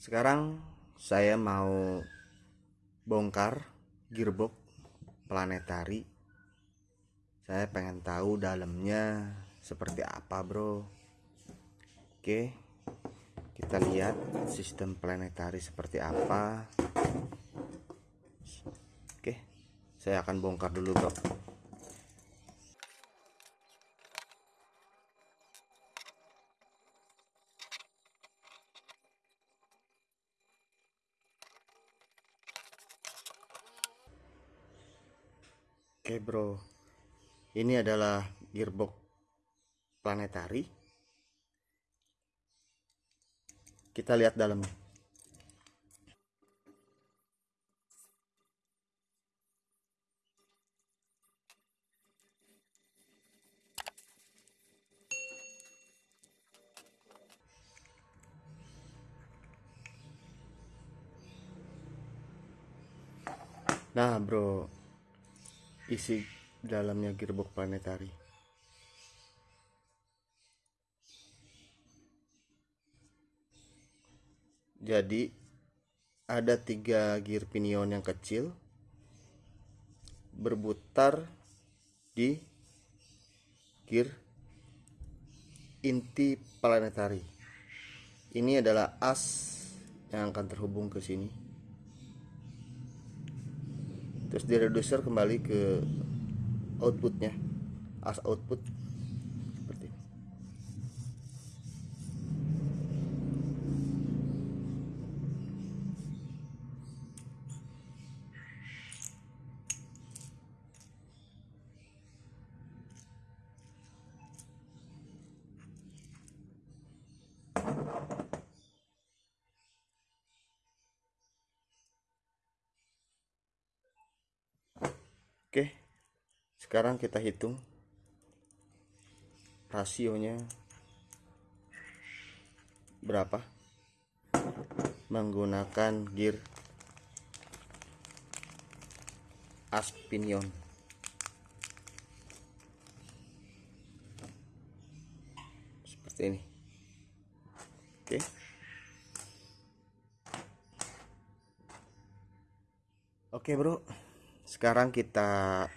Sekarang saya mau bongkar gearbox planetari. Saya pengen tahu dalamnya seperti apa, Bro. Oke. Kita lihat sistem planetari seperti apa. Oke. Saya akan bongkar dulu, Bro. Oke bro. Ini adalah gearbox planetari. Kita lihat dalamnya. Nah bro isi dalamnya gearbox planetari. Jadi ada tiga gear pinion yang kecil berputar di gear inti planetari. Ini adalah as yang akan terhubung ke sini terus di reducer kembali ke outputnya. As output Oke, sekarang kita hitung rasionya berapa menggunakan gear aspinion. Seperti ini. Oke. Oke, Bro sekarang kita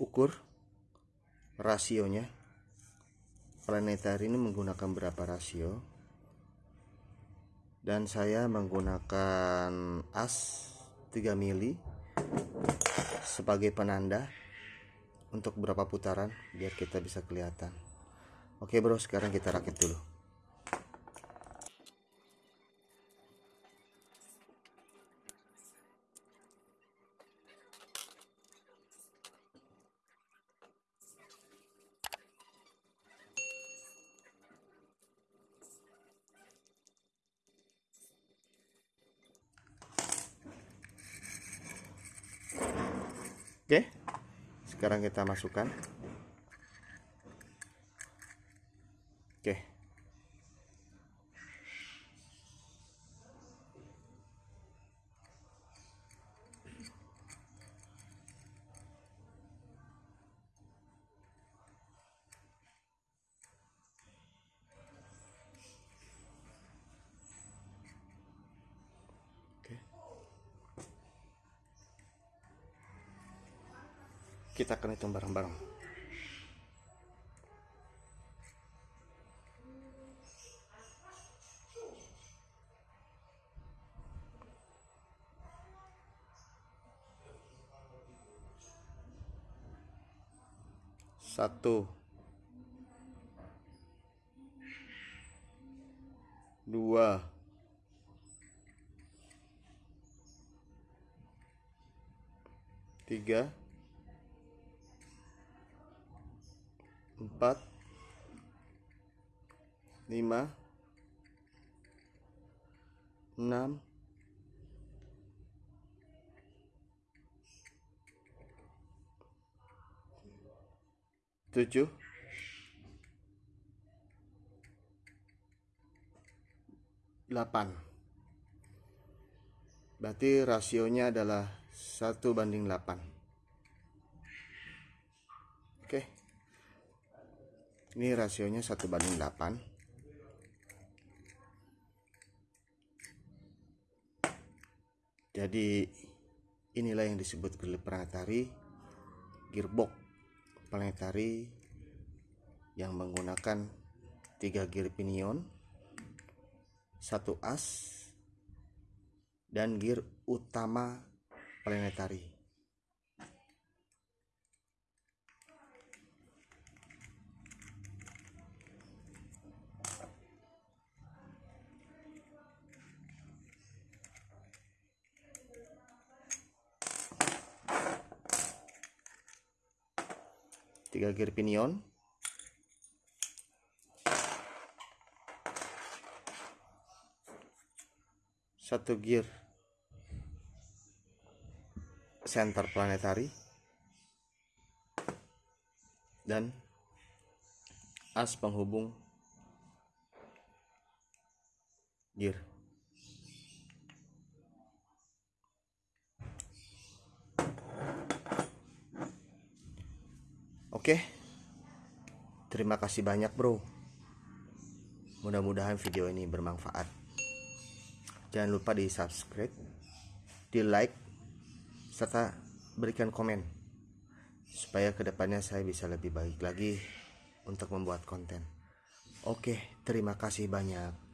ukur rasionya. Planetary ini menggunakan berapa rasio? Dan saya menggunakan as 3 mili sebagai penanda untuk berapa putaran biar kita bisa kelihatan. Oke bro sekarang kita rakit dulu Oke. Sekarang kita masukkan. Kita akan hitung bareng-bareng. Satu. Dua. Tiga empat. Lima. Enam. Tujuh. Delapan. Berarti rasionya adalah satu banding delapan. Oke. okay ini rasionya 1 banding 8 jadi inilah yang disebut gear planetary gearbox planetary yang menggunakan tiga gear pinion satu as dan gear utama planetary tiga gear pinion satu gear center planetary dan as penghubung gear Oke. Terima kasih banyak, Bro. Mudah-mudahan video ini bermanfaat. Jangan lupa di subscribe, di like, serta berikan komen supaya ke depannya saya bisa lebih baik lagi untuk membuat konten. Oke, terima kasih banyak.